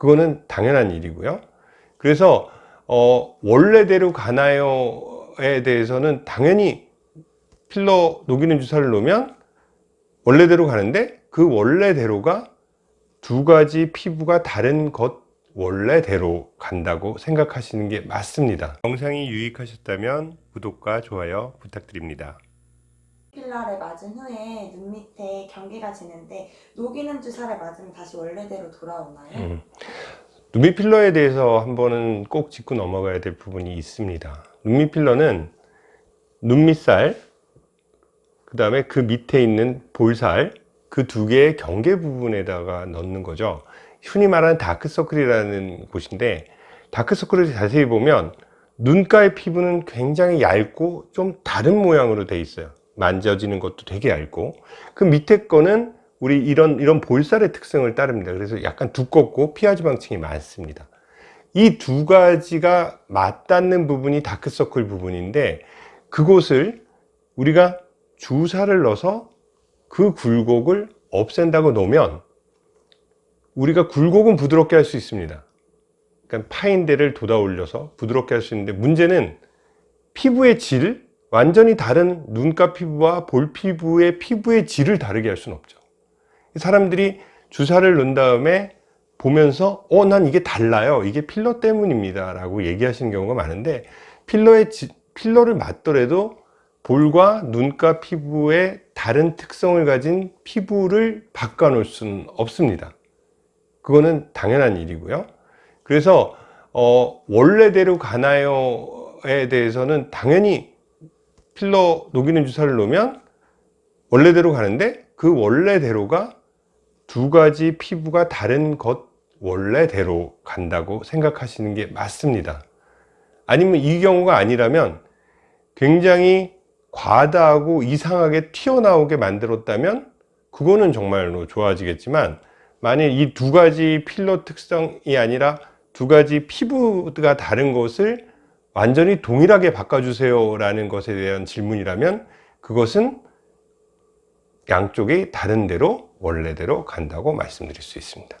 그거는 당연한 일이고요. 그래서 어, 원래대로 가나요에 대해서는 당연히 필러 녹이는 주사를 놓으면 원래대로 가는데 그 원래대로가 두 가지 피부가 다른 것 원래대로 간다고 생각하시는 게 맞습니다. 영상이 유익하셨다면 구독과 좋아요 부탁드립니다 필러를 맞은 후에 눈 밑에 경계가 지는데 녹이는 주사를 맞으면 다시 원래대로 돌아오나요? 음. 눈밑 필러에 대해서 한 번은 꼭 짚고 넘어가야 될 부분이 있습니다 눈밑 필러는 눈밑살 그 다음에 그 밑에 있는 볼살 그 두 개의 경계 부분에다가 넣는 거죠 흔히 말하는 다크서클이라는 곳인데 다크서클을 자세히 보면 눈가의 피부는 굉장히 얇고 좀 다른 모양으로 돼 있어요 만져지는 것도 되게 얇고 그 밑에 거는 우리 이런 이런 볼살의 특성을 따릅니다. 그래서 약간 두껍고 피하지방층이 많습니다. 이 두 가지가 맞닿는 부분이 다크서클 부분인데 그곳을 우리가 주사를 넣어서 그 굴곡을 없앤다고 놓으면 우리가 굴곡은 부드럽게 할 수 있습니다. 그러니까 파인 데를 돋아 올려서 부드럽게 할 수 있는데 문제는 피부의 질 완전히 다른 눈가 피부와 볼 피부의 피부의 질을 다르게 할 수는 없죠. 사람들이 주사를 넣은 다음에 보면서 어 난 이게 달라요. 이게 필러 때문입니다. 라고 얘기하시는 경우가 많은데 필러의 지, 필러를 맞더라도 볼과 눈가 피부의 다른 특성을 가진 피부를 바꿔 놓을 수는 없습니다. 그거는 당연한 일이고요. 그래서 어, 원래대로 가나요에 대해서는 당연히 필러 녹이는 주사를 놓으면 원래대로 가는데 그 원래대로가 두 가지 피부가 다른 것 원래대로 간다고 생각하시는 게 맞습니다. 아니면 이 경우가 아니라면 굉장히 과다하고 이상하게 튀어나오게 만들었다면 그거는 정말로 좋아지겠지만 만약 이두 가지 필러 특성이 아니라 두 가지 피부가 다른 것을 완전히 동일하게 바꿔주세요 라는 것에 대한 질문이라면 그것은 양쪽이 다른 대로 원래대로 간다고 말씀드릴 수 있습니다